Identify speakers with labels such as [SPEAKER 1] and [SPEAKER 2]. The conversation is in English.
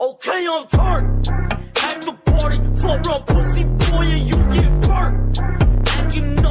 [SPEAKER 1] Okay, I'm turned. At the party, for a pussy boy,